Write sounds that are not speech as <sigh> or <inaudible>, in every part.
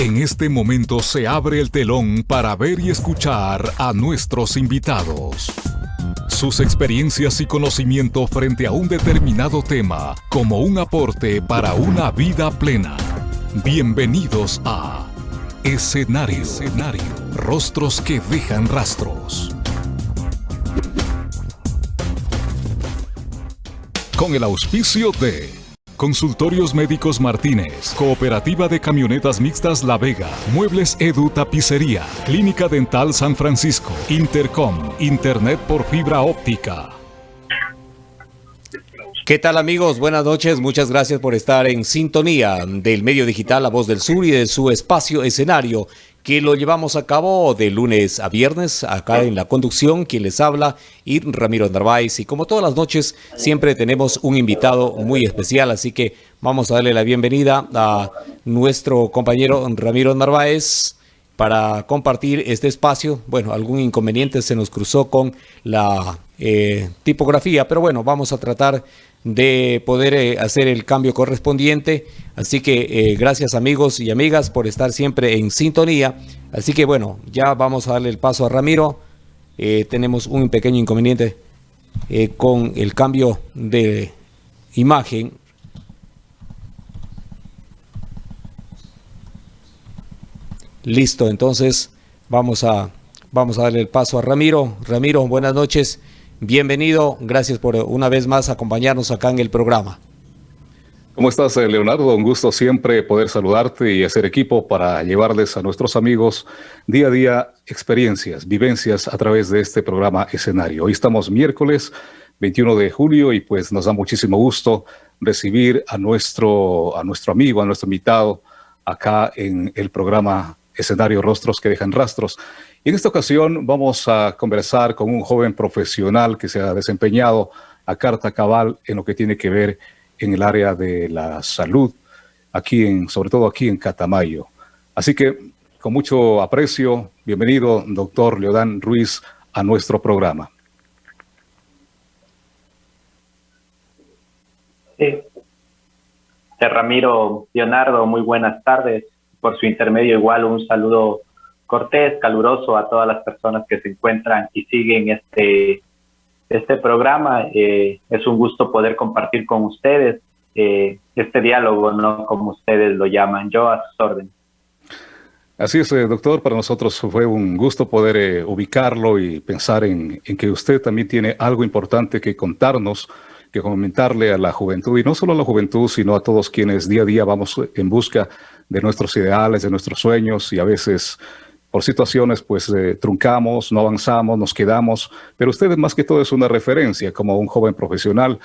En este momento se abre el telón para ver y escuchar a nuestros invitados. Sus experiencias y conocimiento frente a un determinado tema como un aporte para una vida plena. Bienvenidos a Escenario. Rostros que dejan rastros. Con el auspicio de Consultorios Médicos Martínez, Cooperativa de Camionetas Mixtas La Vega, Muebles Edu Tapicería, Clínica Dental San Francisco, Intercom, Internet por fibra óptica. ¿Qué tal amigos? Buenas noches, muchas gracias por estar en sintonía del medio digital La Voz del Sur y de su espacio escenario que lo llevamos a cabo de lunes a viernes, acá en la conducción, quien les habla, y Ramiro Narváez. Y como todas las noches, siempre tenemos un invitado muy especial, así que vamos a darle la bienvenida a nuestro compañero Ramiro Narváez para compartir este espacio. Bueno, algún inconveniente se nos cruzó con la eh, tipografía, pero bueno, vamos a tratar de poder eh, hacer el cambio correspondiente. Así que eh, gracias amigos y amigas por estar siempre en sintonía. Así que bueno, ya vamos a darle el paso a Ramiro. Eh, tenemos un pequeño inconveniente con el cambio de imagen. Listo, entonces vamos a, vamos a darle el paso a Ramiro. Ramiro, buenas noches. Bienvenido, gracias por una vez más acompañarnos acá en el programa. ¿Cómo estás, eh, Leonardo? Un gusto siempre poder saludarte y hacer equipo para llevarles a nuestros amigos día a día experiencias, vivencias a través de este programa escenario. Hoy estamos miércoles 21 de julio y pues nos da muchísimo gusto recibir a nuestro, a nuestro amigo, a nuestro invitado acá en el programa escenario Rostros que dejan rastros. En esta ocasión vamos a conversar con un joven profesional que se ha desempeñado a carta cabal en lo que tiene que ver en el área de la salud, aquí en, sobre todo aquí en Catamayo. Así que con mucho aprecio, bienvenido, doctor Leodán Ruiz, a nuestro programa. Sí. Ramiro, Leonardo, muy buenas tardes. Por su intermedio igual un saludo cortés, caluroso a todas las personas que se encuentran y siguen este, este programa. Eh, es un gusto poder compartir con ustedes eh, este diálogo, ¿no? Como ustedes lo llaman, yo a sus órdenes. Así es, eh, doctor, para nosotros fue un gusto poder ubicarlo y pensar en, en, que usted también tiene algo importante que contarnos, que comentarle a la juventud, y no solo a la juventud, sino a todos quienes día a día vamos en busca de nuestros ideales, de nuestros sueños, y a veces por situaciones pues eh, truncamos, no avanzamos, nos quedamos, pero usted más que todo es una referencia como un joven profesional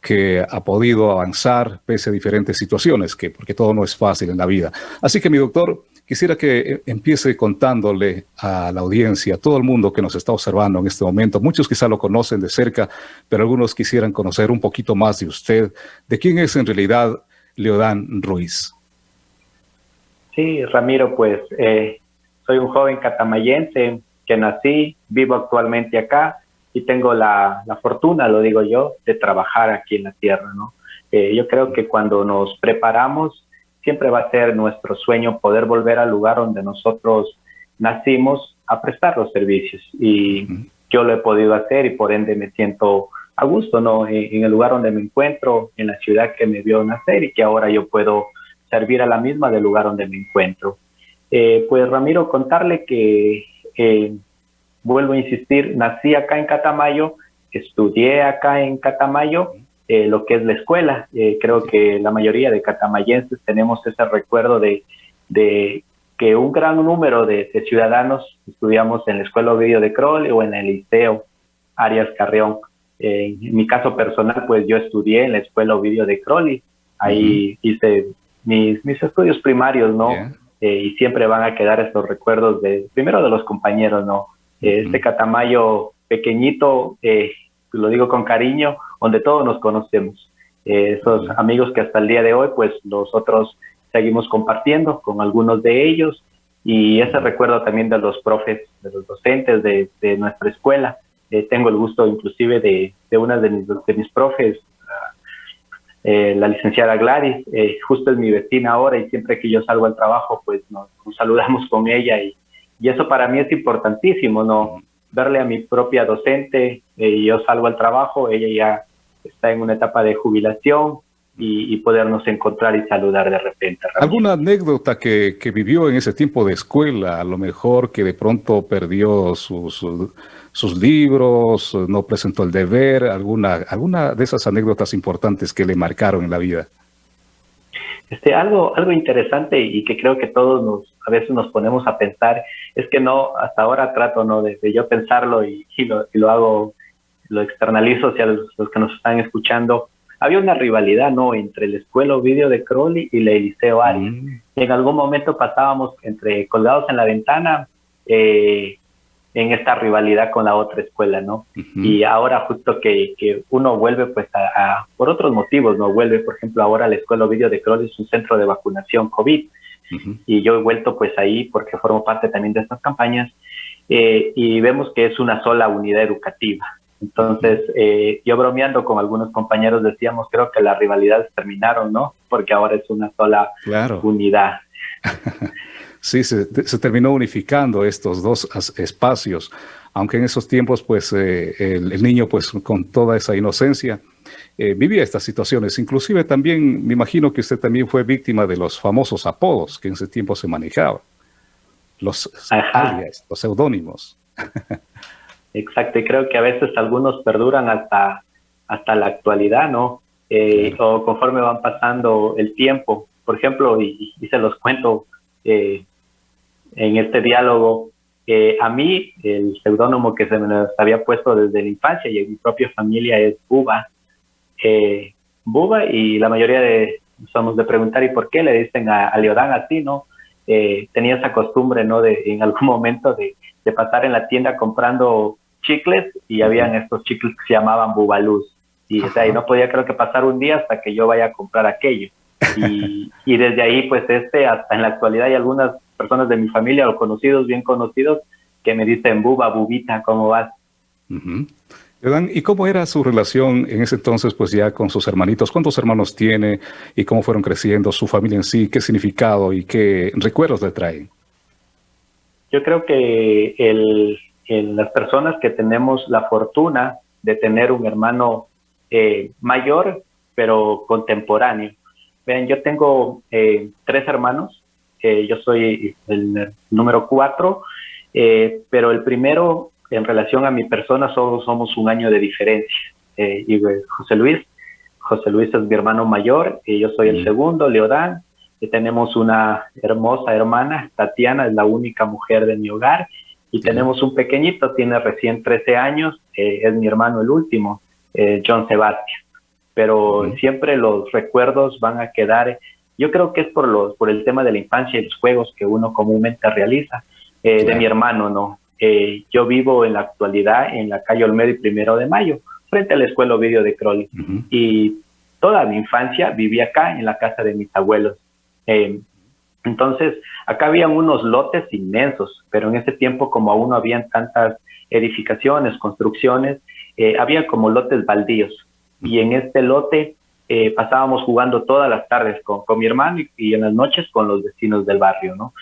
que ha podido avanzar pese a diferentes situaciones, que, porque todo no es fácil en la vida. Así que mi doctor, quisiera que eh, empiece contándole a la audiencia, a todo el mundo que nos está observando en este momento, muchos quizá lo conocen de cerca, pero algunos quisieran conocer un poquito más de usted, de quién es en realidad Leodán Ruiz. Sí, Ramiro, pues eh, soy un joven catamayense que nací, vivo actualmente acá y tengo la, fortuna, lo digo yo, de trabajar aquí en la tierra, ¿no? Eh, yo creo que cuando nos preparamos, siempre va a ser nuestro sueño poder volver al lugar donde nosotros nacimos a prestar los servicios. Y yo lo he podido hacer y por ende me siento a gusto, ¿no? en el lugar donde me encuentro, en la ciudad que me vio nacer y que ahora yo puedo servir a la misma del lugar donde me encuentro. Eh, pues Ramiro, contarle que, vuelvo a insistir, nací acá en Catamayo, estudié acá en Catamayo, eh, lo que es la escuela. Eh, creo que la mayoría de catamayenses tenemos ese recuerdo de, que un gran número de, ciudadanos estudiamos en la Escuela Ovidio de Crowley o en el Liceo Arias Carreón. en mi caso personal, pues yo estudié en la Escuela Ovidio de Crowley. Ahí hice mis, mis estudios primarios, ¿no? Eh, y siempre van a quedar estos recuerdos de, primero de los compañeros, ¿no? Eh, este Catamayo pequeñito, eh, lo digo con cariño, donde todos nos conocemos. esos amigos que hasta el día de hoy, pues nosotros seguimos compartiendo con algunos de ellos y ese recuerdo también de los profes, de los docentes de, nuestra escuela. tengo el gusto inclusive de, de una de mis, de mis profes, eh, la licenciada Gladys, justo es mi vecina ahora y siempre que yo salgo al trabajo, pues nos, saludamos con ella y, y, eso para mí es importantísimo, ¿no? Verle a mi propia docente, yo salgo al trabajo, ella ya está en una etapa de jubilación, y, podernos encontrar y saludar de repente. ¿Alguna anécdota que, que, vivió en ese tiempo de escuela? A lo mejor que de pronto perdió sus, sus libros, no presentó el deber, alguna, alguna de esas anécdotas importantes que le marcaron en la vida. Este, algo, algo interesante y que creo que todos nos, a veces nos ponemos a pensar, es que no, hasta ahora trato no de, yo pensarlo y, y, lo, y, lo, hago, lo externalizo hacia los, los que nos están escuchando, había una rivalidad, ¿no? Entre la escuela Ovidio de Crowley y la Eliseo Arias. Mm. En algún momento pasábamos entre colgados en la ventana eh, en esta rivalidad con la otra escuela, ¿no? Y ahora justo que, que uno vuelve, pues, a, por otros motivos, ¿no? Vuelve, por ejemplo, ahora la escuela Ovidio de Crowley es un centro de vacunación COVID. Y yo he vuelto, pues, ahí porque formo parte también de estas campañas. Eh, y vemos que es una sola unidad educativa. Entonces, eh, yo bromeando con algunos compañeros decíamos, creo que las rivalidades terminaron, ¿no? Porque ahora es una sola unidad. <laughs> sí, se, terminó unificando estos dos espacios, aunque en esos tiempos, pues, eh, el, niño, pues, con toda esa inocencia, eh, vivía estas situaciones. Inclusive también, me imagino que usted también fue víctima de los famosos apodos que en ese tiempo se manejaban, los alias, los seudónimos. <laughs> Exacto, y creo que a veces algunos perduran hasta, hasta la actualidad, ¿no? Eh, o conforme van pasando el tiempo. Por ejemplo, y, se los cuento eh, en este diálogo, eh, a mí el seudónimo que se me había puesto desde la infancia y en mi propia familia es Buba. Buba y la mayoría de somos de preguntar ¿y por qué le dicen a, a Leodán así, no? tenía esa costumbre, ¿no? De en algún <laughs> momento de de pasar en la tienda comprando chicles y habían estos chicles que se llamaban bubaluz. Y, o no podía creo que pasar un día hasta que yo vaya a comprar aquello. Y, y, desde ahí, pues este, hasta en la actualidad hay algunas personas de mi familia o conocidos, bien conocidos, que me dicen, buba, bubita, ¿cómo vas? ¿Y cómo era su relación en ese entonces, pues ya con sus hermanitos? ¿Cuántos hermanos tiene y cómo fueron creciendo su familia en sí? ¿Qué significado y qué recuerdos le traen? Yo creo que el, las personas que tenemos la fortuna de tener un hermano eh, mayor, pero contemporáneo. Vean, yo tengo eh, tres hermanos, eh, yo soy el número cuatro, pero el primero en relación a mi persona solo somos un año de diferencia. y José Luis, José Luis es mi hermano mayor, y yo soy el segundo, Leodán, tenemos una hermosa hermana, Tatiana es la única mujer de mi hogar y tenemos un pequeñito, tiene recién 13 años, eh, es mi hermano el último, eh, John Sebastián. Pero siempre los recuerdos van a quedar, yo creo que es por, los, por el tema de la infancia y los juegos que uno comúnmente realiza, eh, de mi hermano, ¿no? yo vivo en la actualidad en la calle Olmedo y Primero de Mayo, frente a la escuela Ovidio de Crowley. Y toda mi infancia viví acá, en la casa de mis abuelos. Eh, entonces, acá habían unos lotes inmensos, pero en ese tiempo, como aún no habían tantas edificaciones, construcciones, eh, había como lotes baldíos. Y en este lote eh, pasábamos jugando todas las tardes con, mi hermano y, en las noches con los vecinos del barrio, ¿no?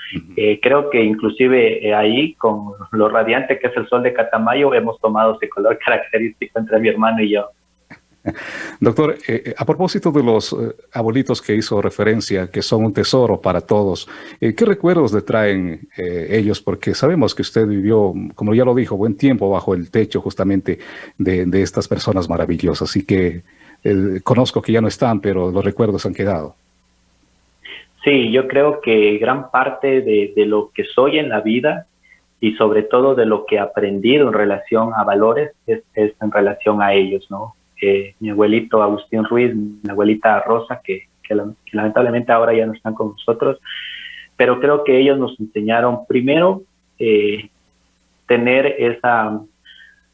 creo que inclusive ahí, con lo radiante que es el sol de Catamayo, hemos tomado ese color <laughs> característico entre mi hermano y yo. <laughs> Doctor, eh, eh, a propósito de los eh, abuelitos que hizo referencia, que son un tesoro para todos, ¿qué recuerdos le traen ellos? Porque sabemos que usted vivió, como ya lo dijo, buen tiempo bajo el techo justamente de, estas personas maravillosas. Así que conozco que ya no están, pero los recuerdos han quedado. Sí, yo creo que gran parte de, lo que soy en la vida y sobre todo de lo que he aprendido en relación a valores es, es en relación a ellos, ¿no? Mi abuelito Agustín Ruiz, mi abuelita Rosa, que, lamentablemente ahora ya no están con nosotros, pero creo que ellos nos enseñaron primero eh, tener esa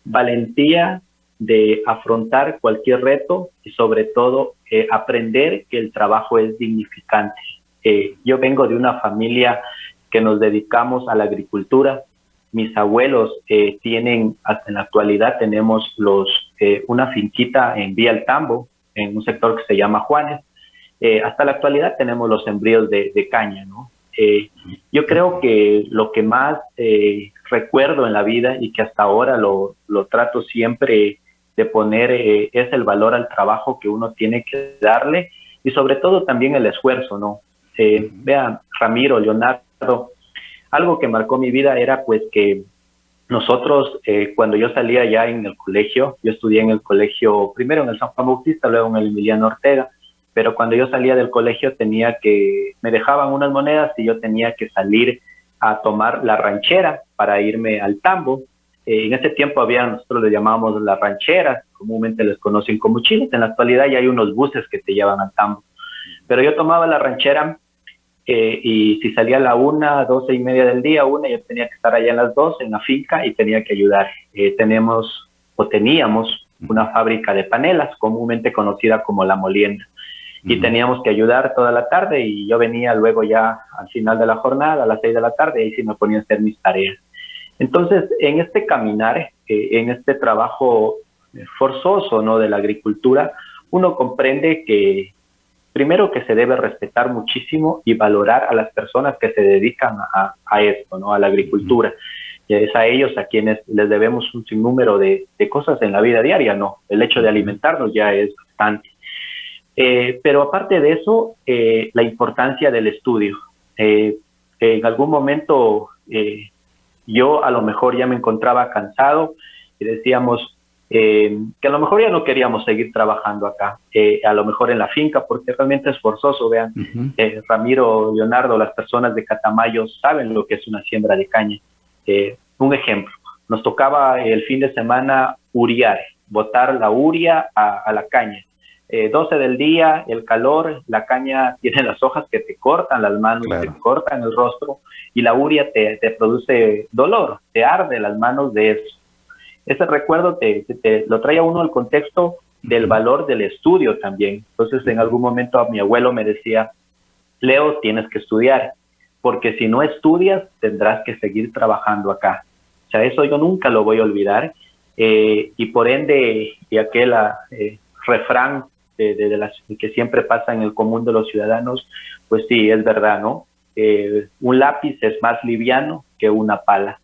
valentía de afrontar cualquier reto y sobre todo eh, aprender que el trabajo es dignificante. Eh, yo vengo de una familia que nos dedicamos a la agricultura, mis abuelos tienen, hasta en la actualidad tenemos los, una finquita en Vía El Tambo, en un sector que se llama Juanes. hasta la actualidad tenemos los sembríos de, caña, ¿no? yo creo que lo que más recuerdo en la vida y que hasta ahora lo, lo trato siempre de poner es el valor al trabajo que uno tiene que darle y sobre todo también el esfuerzo, ¿no? Eh, vean, Ramiro, Leonardo, algo que marcó mi vida era pues que nosotros, eh, cuando yo salía ya en el colegio, yo estudié en el colegio, primero en el San Juan Bautista, luego en el Emiliano Ortega, pero cuando yo salía del colegio tenía que, me dejaban unas monedas y yo tenía que salir a tomar la ranchera para irme al tambo. Eh, en ese tiempo había, nosotros le llamábamos las rancheras, comúnmente les conocen como chiles, en la actualidad ya hay unos buses que te llevan al tambo. Pero yo tomaba la ranchera eh, y si salía a la una, doce y media del día, una, yo tenía que estar allá en las dos en la finca y tenía que ayudar. Eh, tenemos o teníamos una fábrica de panelas, comúnmente conocida como La Molienda. Y teníamos que ayudar toda la tarde y yo venía luego ya al final de la jornada, a las seis de la tarde, y sí me ponía a hacer mis tareas. Entonces, en este caminar, eh, en este trabajo forzoso ¿no? de la agricultura, uno comprende que primero que se debe respetar muchísimo y valorar a las personas que se dedican a, esto, ¿no? a la agricultura. Y es a ellos a quienes les debemos un sinnúmero de, cosas en la vida diaria, ¿no? El hecho de alimentarnos ya es bastante. Eh, pero aparte de eso, eh, la importancia del estudio. Eh, en algún momento yo a lo mejor ya me encontraba cansado y decíamos, eh, que a lo mejor ya no queríamos seguir trabajando acá, eh, a lo mejor en la finca, porque realmente es forzoso, vean, eh, Ramiro, Leonardo, las personas de Catamayo saben lo que es una siembra de caña. un ejemplo, nos tocaba el fin de semana uriar, botar la uria a, la caña. 12 del día, el calor, la caña <laughs> tiene las hojas que te cortan las manos, te cortan el rostro y la uria te, te produce dolor, te arde las manos de eso ese recuerdo te, lo trae a uno al contexto del valor del estudio también. Entonces, en algún momento a mi abuelo me decía, Leo, tienes que estudiar, porque si no estudias, tendrás que seguir trabajando acá. O sea, eso yo nunca lo voy a olvidar. Eh, y por ende, y aquel eh, refrán de, las, que siempre pasa en el común de los ciudadanos, pues sí, es verdad, ¿no? Eh, un lápiz es más liviano que una pala.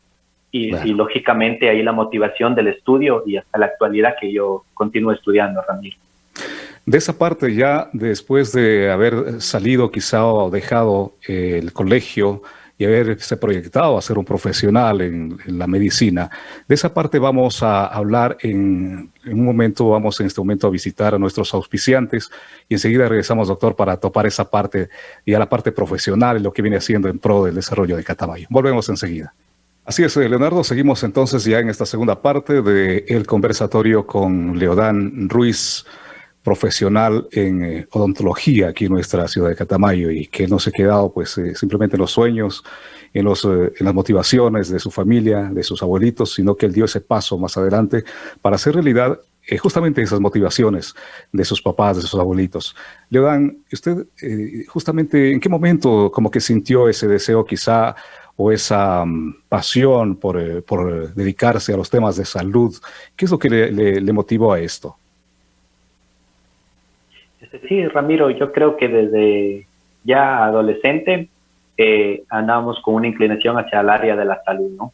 Y, lógicamente ahí la motivación del estudio y hasta la actualidad que yo continúo estudiando, Ramiro. De esa parte ya después de haber salido quizá o dejado eh, el colegio y haberse proyectado a ser un profesional en, la medicina, de esa parte vamos a hablar en, en, un momento, vamos en este momento a visitar a nuestros auspiciantes y enseguida regresamos, doctor, para topar esa parte y a la parte profesional y lo que viene haciendo en pro del desarrollo de Catamayo. Volvemos enseguida. Así es, eh, Leonardo, seguimos entonces ya en esta segunda parte del conversatorio con Leodán Ruiz, profesional en eh, odontología aquí en nuestra ciudad de Catamayo y que no se ha quedado pues eh, simplemente en los sueños, en, los, las motivaciones de su familia, de sus abuelitos, sino que él dio ese paso más adelante para hacer realidad justamente esas motivaciones de sus papás, de sus abuelitos. Leodán, usted justamente en qué momento como que sintió ese deseo quizá o esa mm, pasión por, eh, por, dedicarse a los temas de salud? ¿Qué es lo que le, motivó a esto? Sí, Ramiro, yo creo que desde ya adolescente eh, andábamos con una inclinación hacia el área de la salud, ¿no?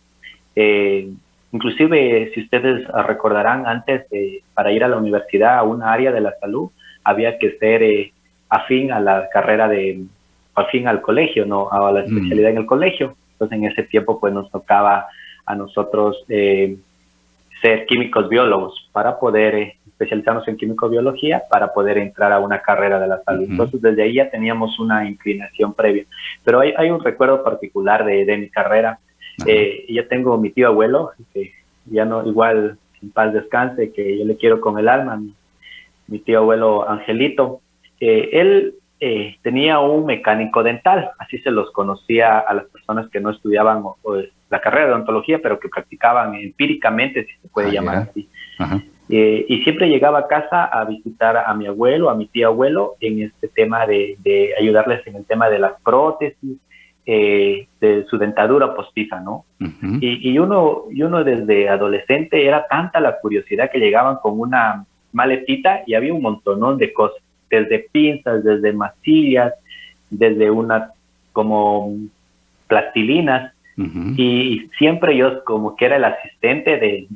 Eh, inclusive, si ustedes recordarán, antes para ir a la universidad a una área de la salud, había que ser eh, afín a la carrera de, afín al colegio, ¿no? A la mm. especialidad en el colegio. Entonces en ese tiempo pues nos tocaba a nosotros eh, ser químicos biólogos para poder eh, especializarnos en químico-biología para poder entrar a una carrera de la salud. Entonces desde ahí ya teníamos una inclinación previa. Pero hay, hay un recuerdo particular de, de mi carrera. Eh, yo tengo mi tío abuelo, que ya no, igual en paz descanse, que yo le quiero con el alma, mi, tío abuelo Angelito. él eh, tenía un mecánico dental, así se los conocía a las personas que no estudiaban la carrera de odontología, pero que practicaban empíricamente, si se puede ah, llamar así. Eh, y siempre llegaba a casa a visitar a mi abuelo, a mi tío abuelo, en este tema de, ayudarles en el tema de las prótesis, eh, de su dentadura postiza, ¿no? y, y, uno, y uno desde adolescente era tanta la curiosidad que llegaban con una maletita y había un montonón de cosas, desde pinzas, desde mastillas, desde unas como plastilinas, y siempre yo como que era el asistente de,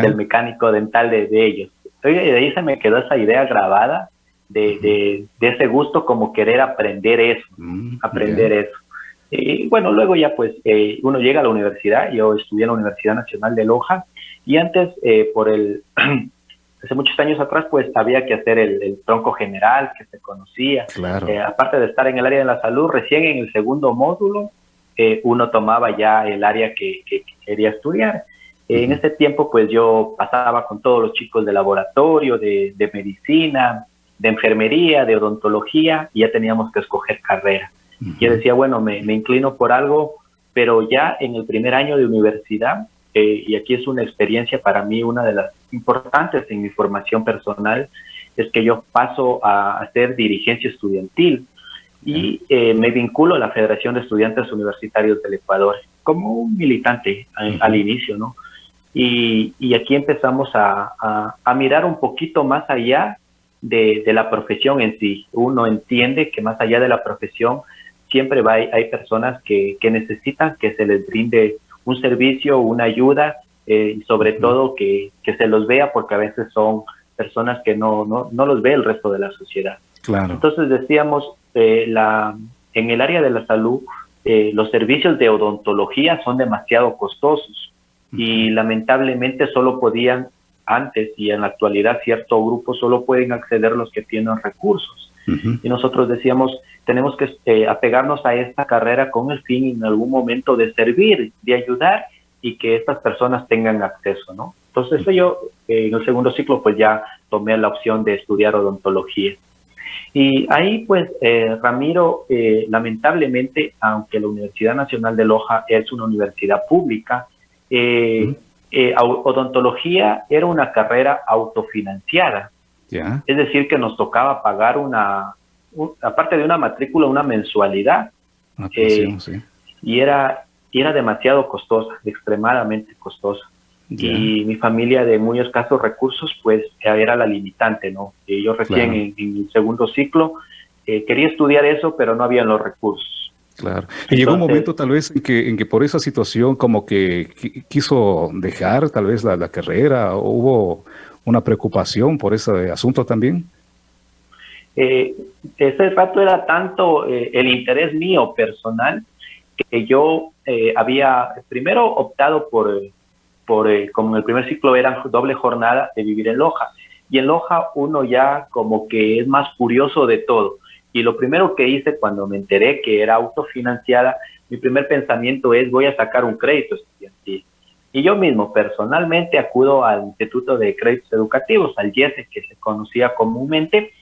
del mecánico dental de, ellos. Oye, de ahí se me quedó esa idea grabada de, ese gusto como querer aprender eso, mm, aprender eso. Y bueno, luego ya pues eh, uno llega a la universidad, yo estudié en la Universidad Nacional de Loja. Y antes eh, por el, <clears throat> hace muchos años atrás pues había que hacer el, tronco general que se conocía. Eh, aparte de estar en el área de la salud, recién en el segundo módulo uno tomaba ya el área que, quería estudiar. En ese tiempo pues yo pasaba con todos los chicos de laboratorio, de, de medicina, de enfermería, de odontología y ya teníamos que escoger carrera. Yo decía, bueno, me, inclino por algo, pero ya en el primer año de universidad, eh, y aquí es una experiencia para mí, una de las importantes en mi formación personal, es que yo paso a hacer dirigencia estudiantil y eh, me vinculo a la Federación de Estudiantes Universitarios del Ecuador como un militante al inicio, ¿no? Y, aquí empezamos a, a, mirar un poquito más allá de, de, la profesión en sí. Uno entiende que más allá de la profesión siempre va, hay, personas que, necesitan que se les brinde un servicio, una ayuda eh, y sobre todo que, se los vea porque a veces son personas que no, no, los ve el resto de la sociedad. Claro. Entonces decíamos, eh, la, en el área de la salud, eh, los servicios de odontología son demasiado costosos y lamentablemente solo podían antes y en la actualidad cierto grupo solo pueden acceder los que tienen recursos. Y nosotros decíamos, tenemos que eh, apegarnos a esta carrera con el fin en algún momento de servir, de ayudar y que estas personas tengan acceso, ¿no? Entonces yo eh, en el segundo ciclo pues ya tomé la opción de estudiar odontología. Y ahí pues eh, Ramiro, lamentablemente, aunque la Universidad Nacional de Loja es una universidad pública, odontología era una carrera autofinanciada. Es decir, que nos tocaba pagar una, aparte de una matrícula, una mensualidad. Eh, y era, era demasiado costosa, extremadamente costosa. Y mi familia de muy escasos recursos, pues era la limitante, ¿no? yo recién en, el segundo ciclo eh, quería estudiar eso, pero no había los recursos. Claro. Y llegó un momento tal vez en que, en que por esa situación como que quiso dejar tal vez la, la carrera, hubo una preocupación por ese asunto también? Eh, ese rato era tanto eh, el interés mío personal que yo eh, había primero optado por, por como en el primer ciclo era doble jornada de vivir en Loja. Y en Loja uno ya como que es más curioso de todo. Y lo primero que hice cuando me enteré que era autofinanciada, mi primer pensamiento es voy a sacar un crédito. Y yo mismo personalmente acudo al Instituto de Créditos Educativos, al IESE, que se conocía comúnmente,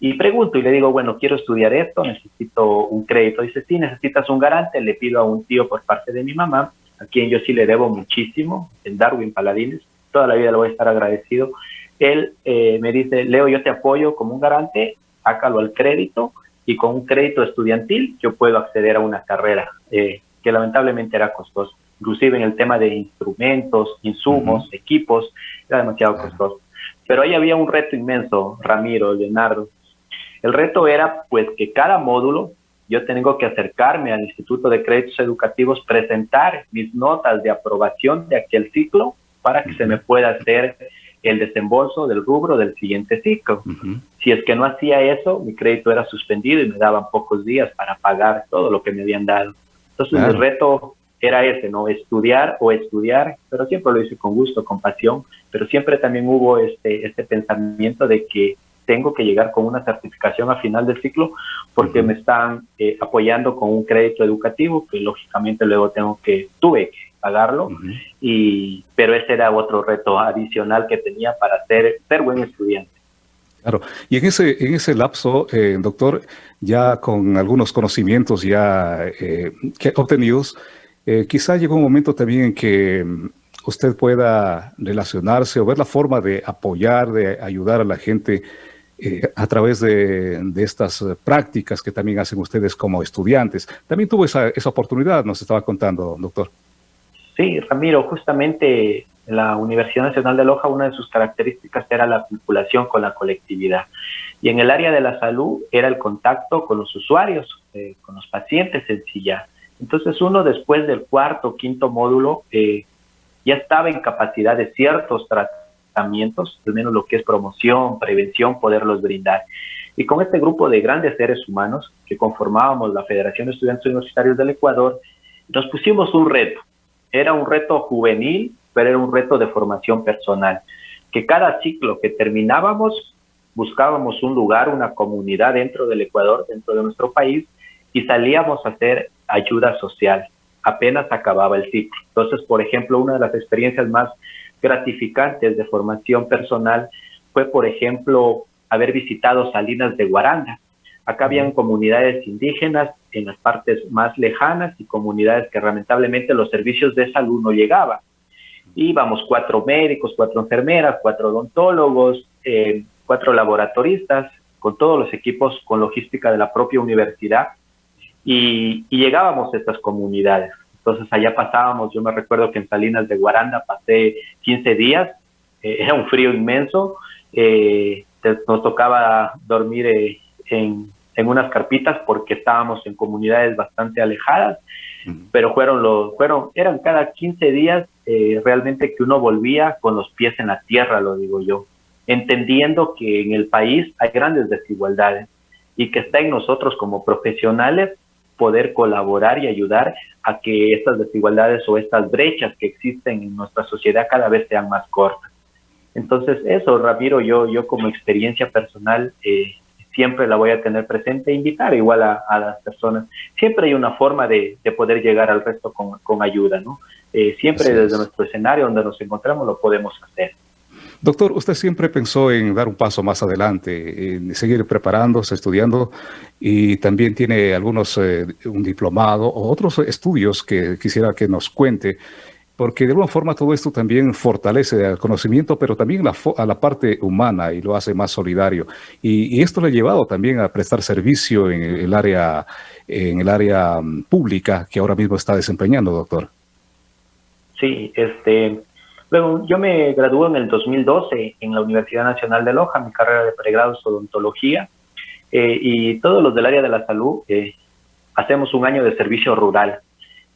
y pregunto y le digo, bueno, quiero estudiar esto, necesito un crédito. Dice, sí, necesitas un garante, le pido a un tío por parte de mi mamá, a quien yo sí le debo muchísimo, el Darwin Paladines, toda la vida le voy a estar agradecido. Él eh, me dice, Leo, yo te apoyo como un garante, sácalo al crédito y con un crédito estudiantil yo puedo acceder a una carrera eh, que lamentablemente era costosa inclusive en el tema de instrumentos, insumos, equipos, era demasiado costoso. Pero ahí había un reto inmenso, Ramiro, Leonardo. El reto era pues que cada módulo yo tengo que acercarme al Instituto de Créditos Educativos, presentar mis notas de aprobación de aquel ciclo para que se me pueda hacer el desembolso del rubro del siguiente ciclo. Si es que no hacía eso, mi crédito era suspendido y me daban pocos días para pagar todo lo que me habían dado. Entonces el reto era ese, ¿no? Estudiar o estudiar, pero siempre lo hice con gusto, con pasión, pero siempre también hubo este, este pensamiento de que tengo que llegar con una certificación a final del ciclo porque me están eh, apoyando con un crédito educativo que lógicamente luego tengo que, tuve que pagarlo, y, pero ese era otro reto adicional que tenía para ser, ser buen estudiante. Claro, y en ese, en ese lapso, eh, doctor, ya con algunos conocimientos ya eh, obtenidos, eh, quizá llegó un momento también en que mm, usted pueda relacionarse o ver la forma de apoyar, de ayudar a la gente eh, a través de, estas prácticas que también hacen ustedes como estudiantes. También tuvo esa, esa oportunidad, nos estaba contando, doctor. Sí, Ramiro, justamente En la Universidad Nacional de Loja una de sus características era la vinculación con la colectividad. Y en el área de la salud era el contacto con los usuarios, eh, con los pacientes en ya. Entonces uno después del cuarto o quinto módulo eh, ya estaba en capacidad de ciertos tratamientos, al menos lo que es promoción, prevención, poderlos brindar. Y con este grupo de grandes seres humanos que conformábamos la Federación de Estudiantes Universitarios del Ecuador, nos pusimos un reto. Era un reto juvenil, pero era un reto de formación personal. Que cada ciclo que terminábamos, buscábamos un lugar, una comunidad dentro del Ecuador, dentro de nuestro país, y salíamos a hacer ayuda social. Apenas acababa el ciclo. Entonces, por ejemplo, una de las experiencias más gratificantes de formación personal fue, por ejemplo, haber visitado Salinas de Guaranda. Acá habían comunidades indígenas en las partes más lejanas y comunidades que lamentablemente los servicios de salud no llegaban. Íbamos cuatro médicos, cuatro enfermeras, cuatro odontólogos, eh, cuatro laboratoristas, con todos los equipos con logística de la propia universidad y, llegábamos a estas comunidades. Entonces allá pasábamos, yo me recuerdo que en Salinas de Guaranda pasé 15 días, eh, era un frío inmenso, eh, nos tocaba dormir eh, en, en, unas carpitas porque estábamos en comunidades bastante alejadas, pero fueron los, fueron, eran cada 15 días realmente que uno volvía con los pies en la tierra, lo digo yo, entendiendo que en el país hay grandes desigualdades y que está en nosotros como profesionales poder colaborar y ayudar a que estas desigualdades o estas brechas que existen en nuestra sociedad cada vez sean más cortas. Entonces, eso, Ramiro, yo, yo como experiencia personal eh, siempre la voy a tener presente e invitar igual a, las personas. Siempre hay una forma de, poder llegar al resto con, ayuda, ¿no? Eh, siempre desde nuestro escenario donde nos encontramos lo podemos hacer. Doctor, usted siempre pensó en dar un paso más adelante, en seguir preparándose, estudiando, y también tiene algunos, eh, un diplomado o otros estudios que quisiera que nos cuente, porque de alguna forma todo esto también fortalece el conocimiento, pero también a la parte humana y lo hace más solidario. Y, esto le ha llevado también a prestar servicio en el área, en el área mm, pública que ahora mismo está desempeñando, doctor. Sí, este, Luego, yo me gradué en el 2012 en la Universidad Nacional de Loja, mi carrera de pregrado es odontología, eh, y todos los del área de la salud eh, hacemos un año de servicio rural.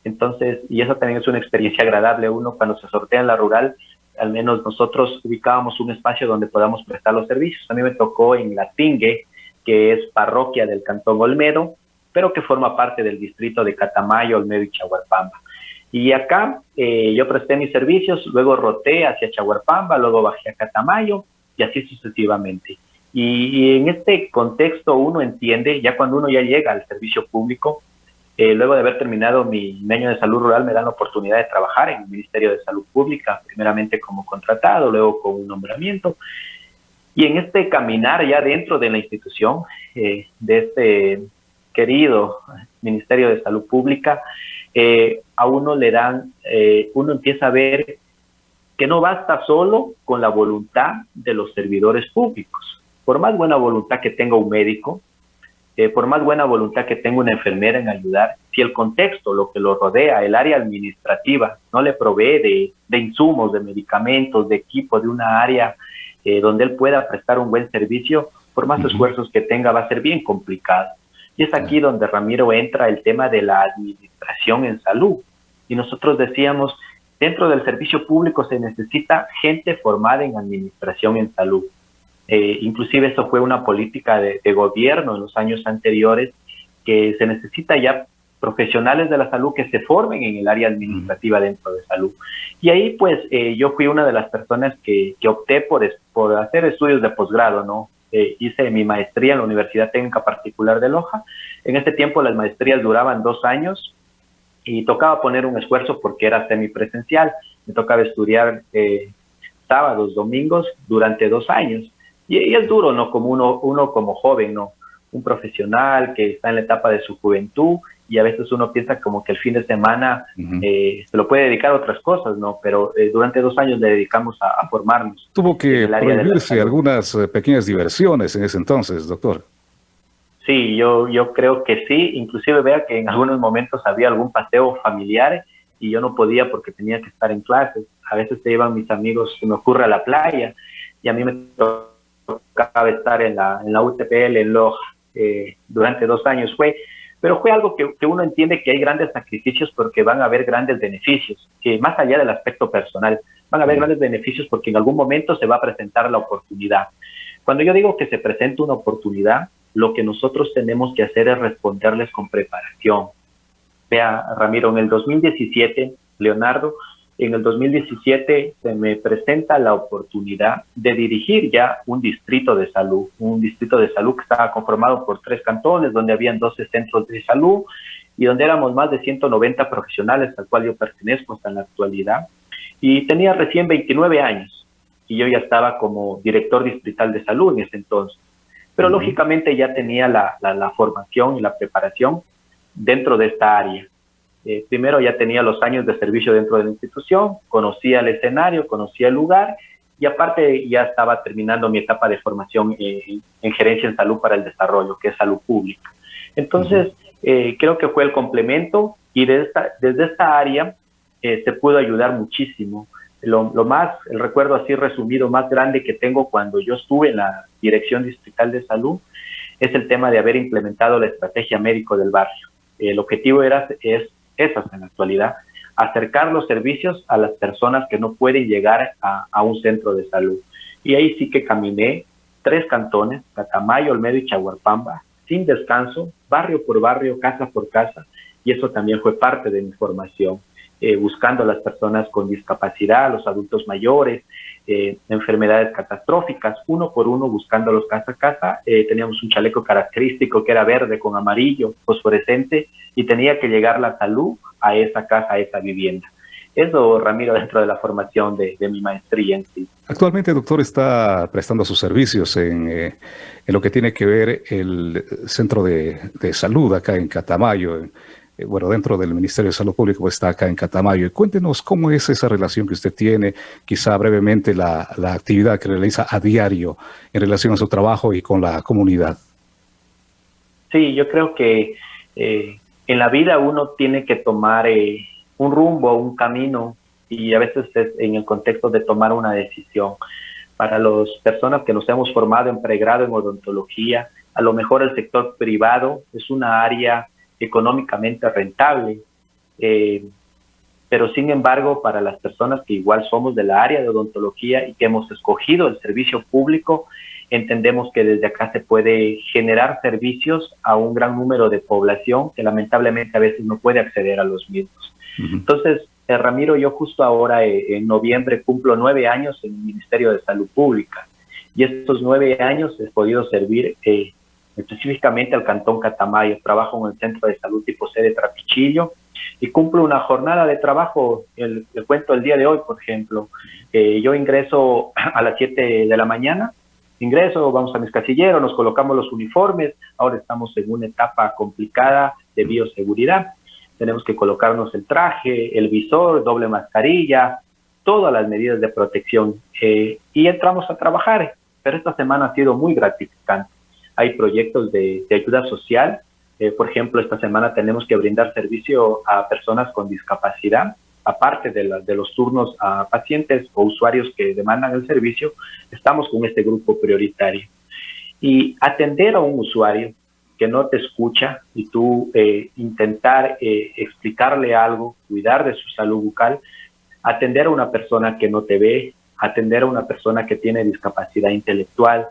Entonces, y eso también es una experiencia agradable. Uno cuando se sortea en la rural, al menos nosotros ubicábamos un espacio donde podamos prestar los servicios. A mí me tocó en La Tingue, que es parroquia del Cantón Olmedo, pero que forma parte del distrito de Catamayo, Olmedo y Chahuarpamba. Y acá eh, yo presté mis servicios, luego roté hacia Chaguarpamba, luego bajé a Catamayo y así sucesivamente. Y, en este contexto uno entiende, ya cuando uno ya llega al servicio público, eh, luego de haber terminado mi, año de salud rural, me dan la oportunidad de trabajar en el Ministerio de Salud Pública, primeramente como contratado, luego con un nombramiento. Y en este caminar ya dentro de la institución, eh, de este querido Ministerio de Salud Pública, eh, a uno le dan, eh, uno empieza a ver que no basta solo con la voluntad de los servidores públicos. Por más buena voluntad que tenga un médico, eh, por más buena voluntad que tenga una enfermera en ayudar, si el contexto, lo que lo rodea, el área administrativa, no le provee de, insumos, de medicamentos, de equipo, de una área donde él pueda prestar un buen servicio, por más esfuerzos que tenga, va a ser bien complicado. Y es aquí donde Ramiro entra el tema de la administración en salud. Y nosotros decíamos, dentro del servicio público se necesita gente formada en administración en salud. Eh, inclusive eso fue una política de, gobierno en los años anteriores, que se necesita ya profesionales de la salud que se formen en el área administrativa dentro de salud. Y ahí pues eh, yo fui una de las personas que, que opté por, por hacer estudios de posgrado, ¿no? Eh, hice mi maestría en la Universidad Técnica Particular de Loja. En ese tiempo las maestrías duraban dos años y tocaba poner un esfuerzo porque era semipresencial. Me tocaba estudiar eh, sábados, domingos durante dos años. Y, es duro, ¿no? Como uno, uno como joven, ¿no? Un profesional que está en la etapa de su juventud y a veces uno piensa como que el fin de semana eh, se lo puede dedicar a otras cosas, ¿no? Pero eh, durante dos años le dedicamos a, formarnos. Tuvo que prohibirse algunas eh, pequeñas diversiones en ese entonces, doctor. Sí, yo, yo creo que sí. Inclusive vea que en algunos momentos había algún paseo familiar y yo no podía porque tenía que estar en clases. A veces se iban mis amigos, se me ocurre a la playa y a mí me tocaba estar en la, en la UTPL en Loja eh, durante dos años. Fue, pero fue algo que, que, uno entiende que hay grandes sacrificios porque van a haber grandes beneficios, que más allá del aspecto personal, van a haber grandes beneficios porque en algún momento se va a presentar la oportunidad. Cuando yo digo que se presenta una oportunidad, lo que nosotros tenemos que hacer es responderles con preparación. Vea, Ramiro, en el 2017, Leonardo, en el 2017 se me presenta la oportunidad de dirigir ya un distrito de salud, un distrito de salud que estaba conformado por tres cantones, donde habían 12 centros de salud y donde éramos más de 190 profesionales, al cual yo pertenezco hasta en la actualidad. Y tenía recién 29 años y yo ya estaba como director distrital de salud en ese entonces. Pero lógicamente ya tenía la, la, la formación y la preparación dentro de esta área. Eh, primero ya tenía los años de servicio dentro de la institución, conocía el escenario, conocía el lugar y aparte ya estaba terminando mi etapa de formación eh, en gerencia en salud para el desarrollo, que es salud pública. Entonces, eh, creo que fue el complemento y desde esta, desde esta área eh, se pudo ayudar muchísimo. Lo, lo, más, el recuerdo así resumido más grande que tengo cuando yo estuve en la Dirección Distrital de Salud es el tema de haber implementado la estrategia médico del barrio. El objetivo era, es esas en la actualidad, acercar los servicios a las personas que no pueden llegar a, un centro de salud. Y ahí sí que caminé tres cantones, Catamayo, Olmedo y Chaguarpamba, sin descanso, barrio por barrio, casa por casa, y eso también fue parte de mi formación, eh, buscando a las personas con discapacidad, los adultos mayores, eh, enfermedades catastróficas, uno por uno buscándolos casa a casa. Eh, teníamos un chaleco característico que era verde con amarillo, fosforescente, y tenía que llegar la salud a esa casa, a esa vivienda. Eso, Ramiro, <laughs> dentro de la formación de, mi maestría en sí. Actualmente, doctor, está prestando sus servicios en, eh, en lo que tiene que ver el centro de, de salud acá en Catamayo, en, eh, bueno, dentro del Ministerio de Salud Pública, pues está acá en Catamayo. Cuéntenos cómo es esa relación que usted tiene, quizá brevemente la, la, actividad que realiza a diario en relación a su trabajo y con la comunidad. Sí, yo creo que eh, en la vida uno tiene que tomar eh, un rumbo, un camino, y a veces es en el contexto de tomar una decisión. Para las personas que nos hemos formado en pregrado en odontología, a lo mejor el sector privado es una área económicamente rentable. Eh, pero sin embargo, para las personas que igual somos de la área de odontología y que hemos escogido el servicio público, entendemos que desde acá se puede generar servicios a un gran número de población que lamentablemente a veces no puede acceder a los mismos. Uh -huh. Entonces, eh, Ramiro, yo justo ahora eh, en noviembre cumplo nueve años en el Ministerio de Salud Pública y estos nueve años he podido servir eh, específicamente al Cantón Catamayo. Trabajo en el Centro de Salud tipo C de Trapichillo y cumplo una jornada de trabajo, el, cuento el día de hoy, por ejemplo. Eh, yo ingreso <clears throat> a las 7 de la mañana, ingreso, vamos a mis casilleros, nos colocamos los uniformes, ahora estamos en una etapa complicada de bioseguridad. Tenemos que colocarnos el traje, el visor, doble mascarilla, todas las medidas de protección eh, y entramos a trabajar. Pero esta semana ha sido muy gratificante hay proyectos de, ayuda social. Eh, por ejemplo, esta semana tenemos que brindar servicio a personas con discapacidad, aparte de, los turnos a pacientes o usuarios que demandan el servicio, estamos con este grupo prioritario. Y atender a un usuario que no te escucha y tú eh, intentar eh, explicarle algo, cuidar de su salud bucal, atender a una persona que no te ve, atender a una persona que tiene discapacidad intelectual,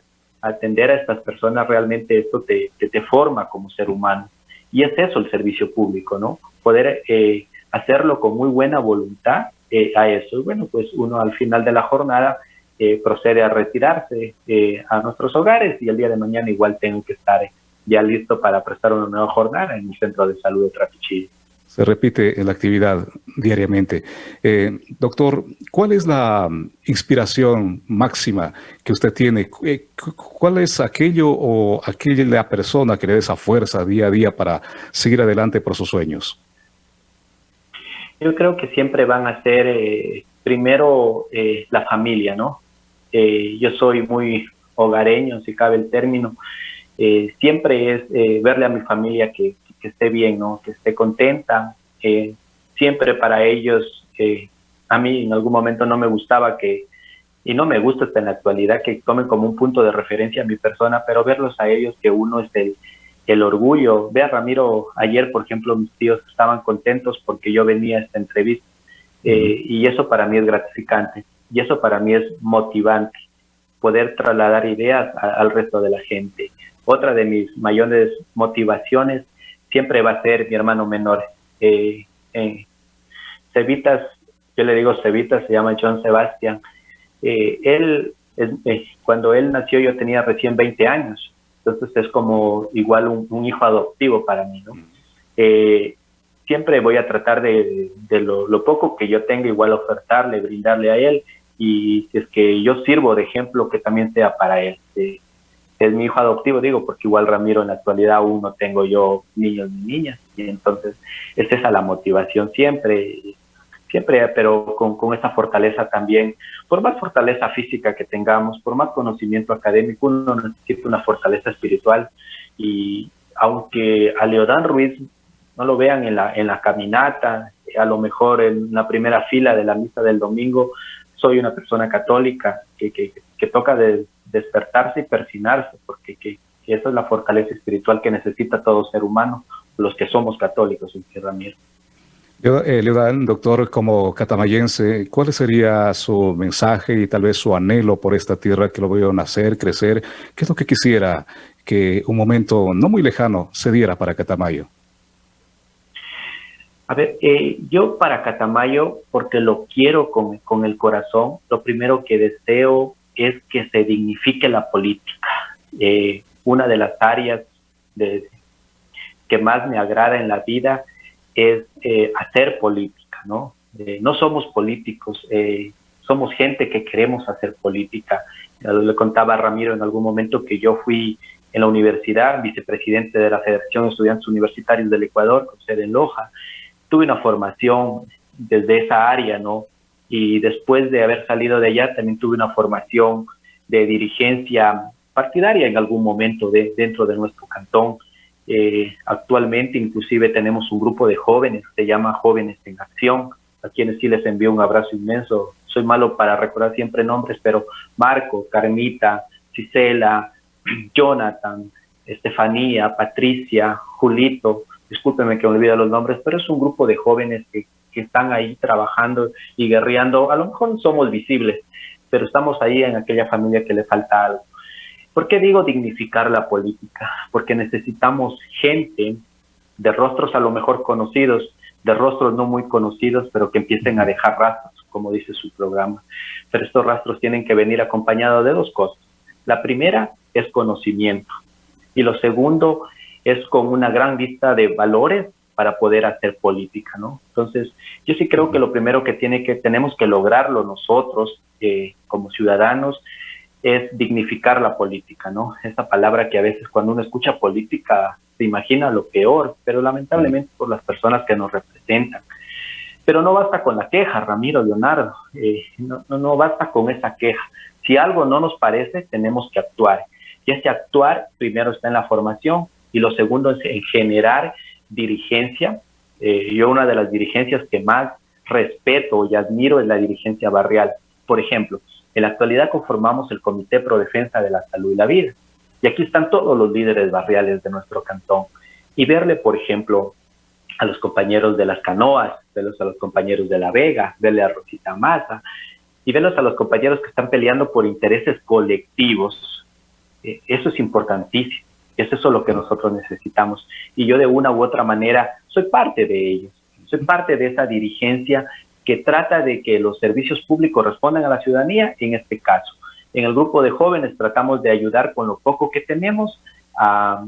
atender a estas personas realmente esto te, te, forma como ser humano. Y es eso el servicio público, ¿no? Poder eh, hacerlo con muy buena voluntad eh, a eso. Y bueno, pues uno al final de la jornada eh, procede a retirarse eh, a nuestros hogares y el día de mañana igual tengo que estar ya listo para prestar una nueva jornada en el Centro de Salud de Trapichillo se repite la actividad diariamente. Eh, doctor, ¿cuál es la inspiración máxima que usted tiene? Eh, ¿Cuál es aquello o aquella persona que le da esa fuerza día a día para seguir adelante por sus sueños? Yo creo que siempre van a ser eh, primero eh, la familia, ¿no? Eh, yo soy muy hogareño, si cabe el término. siempre es verle a mi familia que, que esté bien, ¿no? Que esté contenta. Eh, siempre para ellos, eh, a mí en algún momento no me gustaba que, y no me gusta hasta en la actualidad que tomen como un punto de referencia a mi persona, pero verlos a ellos que uno es el, el orgullo. Ve a Ramiro, ayer por ejemplo mis tíos estaban contentos porque yo venía a esta entrevista eh, y eso para mí es gratificante y eso para mí es motivante, poder trasladar ideas al resto de la gente. Otra de mis mayores motivaciones siempre va a ser mi hermano menor. Eh, eh, Cevitas, yo le digo Cevitas, se llama John Sebastian. Eh, él, cuando él nació yo tenía recién 20 años, entonces es como igual un, hijo adoptivo para mí, ¿no? siempre voy a tratar de, lo, poco que yo tenga igual ofertarle, brindarle a él y es que yo sirvo de ejemplo que también sea para él. Es mi hijo adoptivo, digo, porque igual Ramiro en la actualidad aún no tengo yo niños ni niñas y entonces es esa la motivación siempre, siempre, pero con, con esa fortaleza también, por más fortaleza física que tengamos, por más conocimiento académico, uno necesita una fortaleza espiritual y aunque a Leodán Ruiz no lo vean en la, en la caminata, a lo mejor en la primera fila de la misa del domingo, soy una persona católica que, que, que toca de despertarse y persinarse, porque que, esa es la fortaleza espiritual que necesita todo ser humano, los que somos católicos, en Ramiro. Eh, Leodán, doctor, como catamayense, ¿cuál sería su mensaje y tal vez su anhelo por esta tierra que lo veo nacer, crecer? ¿Qué es lo que quisiera que un momento no muy lejano se diera para Catamayo? A ver, eh, yo para Catamayo, porque lo quiero con, con, el corazón, lo primero que deseo es que se dignifique la política. Eh, una de las áreas que más me agrada en la vida es eh, hacer política, ¿no? no somos políticos, somos gente que queremos hacer política. Le contaba a Ramiro en algún momento que yo fui en la universidad, vicepresidente de la Federación de Estudiantes Universitarios del Ecuador, con sede en Loja, tuve una formación desde esa área, ¿no? Y después de haber salido de allá, también tuve una formación de dirigencia partidaria en algún momento de, dentro de nuestro cantón. Eh, actualmente inclusive tenemos un grupo de jóvenes, se llama Jóvenes en Acción, a quienes sí les envío un abrazo inmenso. Soy malo para recordar siempre nombres, pero Marco, Carmita, Cisela, <clears throat> Jonathan, Estefanía, Patricia, Julito, discúlpeme que me olvida los nombres, pero es un grupo de jóvenes que, que están ahí trabajando y guerreando. A lo mejor somos visibles, pero estamos ahí en aquella familia que le falta algo. ¿Por qué digo dignificar la política? Porque necesitamos gente de rostros a lo mejor conocidos, de rostros no muy conocidos, pero que empiecen a dejar rastros, como dice su programa. Pero estos rastros tienen que venir acompañados de dos cosas. La primera es conocimiento y lo segundo es con una gran lista de valores para poder hacer política, ¿no? Entonces, yo sí creo que lo primero que tiene que tenemos que lograrlo nosotros eh, como ciudadanos es dignificar la política, ¿no? Esa palabra que a veces cuando uno escucha política se imagina lo peor, pero lamentablemente por las personas que nos representan. Pero no basta con la queja, Ramiro, Leonardo, eh, no, no, no basta con esa queja. Si algo no nos parece, tenemos que actuar. Y ese actuar primero está en la formación, y lo segundo es en generar dirigencia. Eh, yo una de las dirigencias que más respeto y admiro es la dirigencia barrial. Por ejemplo, en la actualidad conformamos el Comité Pro Defensa de la Salud y la Vida. Y aquí están todos los líderes barriales de nuestro cantón. Y verle, por ejemplo, a los compañeros de las canoas, verlos a los compañeros de La Vega, verle a Rosita Maza, y verlos a los compañeros que están peleando por intereses colectivos. Eh, eso es importantísimo. Es eso lo que nosotros necesitamos. Y yo de una u otra manera soy parte de ellos. Soy parte de esa dirigencia que trata de que los servicios públicos respondan a la ciudadanía, en este caso. En el grupo de jóvenes tratamos de ayudar con lo poco que tenemos a,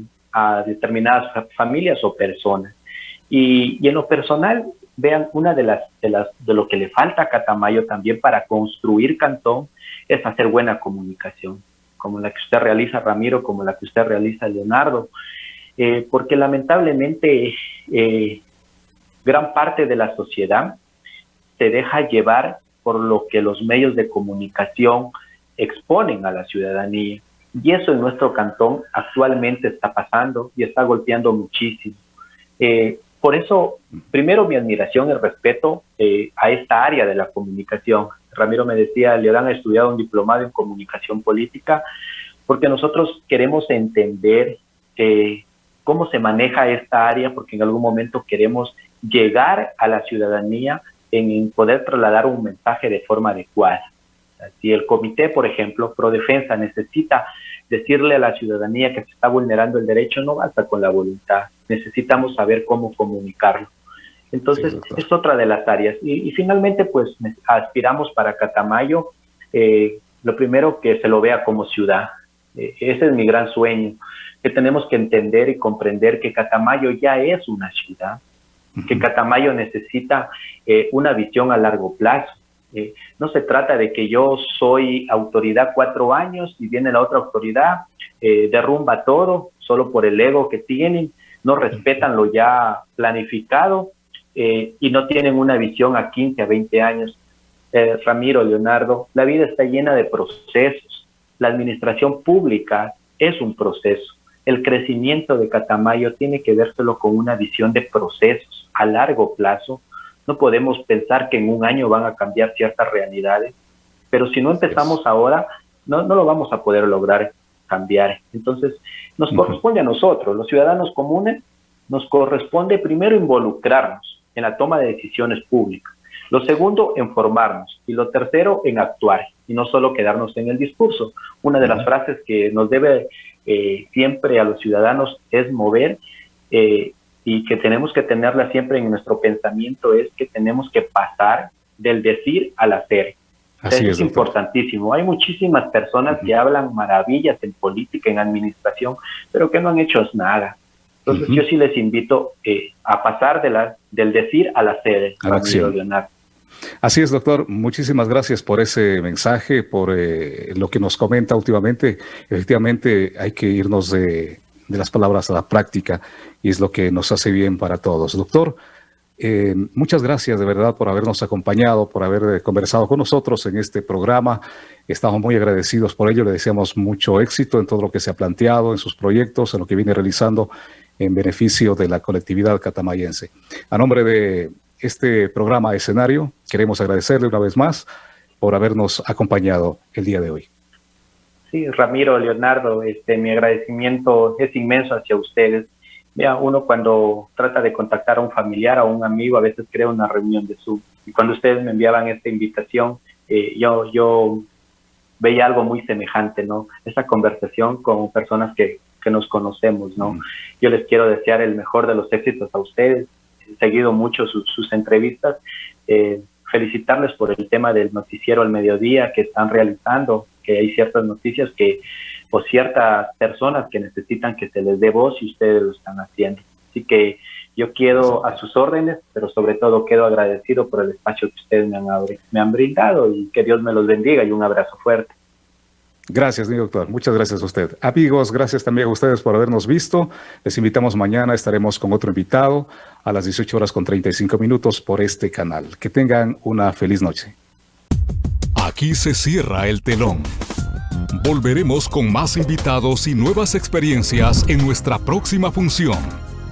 determinadas familias o personas. Y, en lo personal, vean, una de las, de las de lo que le falta a Catamayo también para construir Cantón es hacer buena comunicación como la que usted realiza, Ramiro, como la que usted realiza, Leonardo, eh, porque lamentablemente eh, gran parte de la sociedad se deja llevar por lo que los medios de comunicación exponen a la ciudadanía. Y eso en nuestro cantón actualmente está pasando y está golpeando muchísimo. Eh, por eso, primero mi admiración y respeto a esta área de la comunicación. Ramiro me decía, Leodán ha estudiado un diplomado en comunicación política, porque nosotros queremos entender eh, cómo se maneja esta área, porque en algún momento queremos llegar a la ciudadanía en poder trasladar un mensaje de forma adecuada. Si el comité, por ejemplo, pro defensa necesita decirle a la ciudadanía que se está vulnerando el derecho, no basta con la voluntad, necesitamos saber cómo comunicarlo. Entonces, es otra de las áreas. Y, finalmente, pues aspiramos para Catamayo, eh, lo primero que se lo vea como ciudad. Eh, ese es mi gran sueño, que tenemos que entender y comprender que Catamayo ya es una ciudad, que Catamayo necesita eh, una visión a largo plazo. no se trata de que yo soy autoridad cuatro años y viene la otra autoridad, derrumba todo solo por el ego que tienen, no respetan lo ya planificado eh, y no tienen una visión a 15, a 20 años. Eh, Ramiro, Leonardo, la vida está llena de procesos. La administración pública es un proceso. El crecimiento de Catamayo tiene que vérselo con una visión de procesos a largo plazo. No podemos pensar que en un año van a cambiar ciertas realidades, pero si no empezamos ahora, no, no lo vamos a poder lograr cambiar. Entonces, nos corresponde a nosotros, los ciudadanos comunes, nos corresponde primero involucrarnos en la toma de decisiones públicas. Lo segundo, en formarnos. Y lo tercero, en actuar. Y no solo quedarnos en el discurso. Una de las frases que nos debe eh, siempre a los ciudadanos es mover eh, y que tenemos que tenerla siempre en nuestro pensamiento es que tenemos que pasar del decir al hacer. Así es, importantísimo. Hay muchísimas personas que hablan maravillas en política, en administración, pero que no han hecho nada. Entonces yo sí les invito eh, a pasar de la, del decir a la sede. A la acción. Así es, doctor. Muchísimas gracias por ese mensaje, por eh, lo que nos comenta últimamente. Efectivamente, hay que irnos de, de las palabras a la práctica y es lo que nos hace bien para todos. Doctor, eh, muchas gracias de verdad por habernos acompañado, por haber conversado con nosotros en este programa. Estamos muy agradecidos por ello. Le deseamos mucho éxito en todo lo que se ha planteado, en sus proyectos, en lo que viene realizando en beneficio de la colectividad catamayense. A nombre de este programa escenario, queremos agradecerle una vez más por habernos acompañado el día de hoy. Sí, Ramiro, Leonardo, este, mi agradecimiento es inmenso hacia ustedes Mira, uno cuando trata de contactar a un familiar a un amigo, a veces crea una reunión de Zoom. Y cuando ustedes me enviaban esta invitación, eh, yo, yo veía algo muy semejante, ¿no? Esa conversación con personas que, que nos conocemos, ¿no? Yo les quiero desear el mejor de los éxitos a ustedes. He seguido mucho sus, entrevistas. Eh, felicitarles por el tema del noticiero al mediodía que están realizando, que hay ciertas noticias que o ciertas personas que necesitan que se les dé voz y ustedes lo están haciendo. Así que yo quedo a sus órdenes, pero sobre todo quedo agradecido por el espacio que ustedes me han, me han brindado y que Dios me los bendiga y un abrazo fuerte. Gracias, mi doctor. Muchas gracias a usted. Amigos, gracias también a ustedes por habernos visto. Les invitamos mañana, estaremos con otro invitado a las 18 horas con 35 minutos por este canal. Que tengan una feliz noche. Aquí se cierra el telón. Volveremos con más invitados y nuevas experiencias en nuestra próxima función.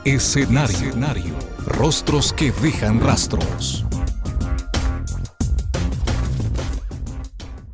Escenario. Escenario. Rostros que dejan rastros.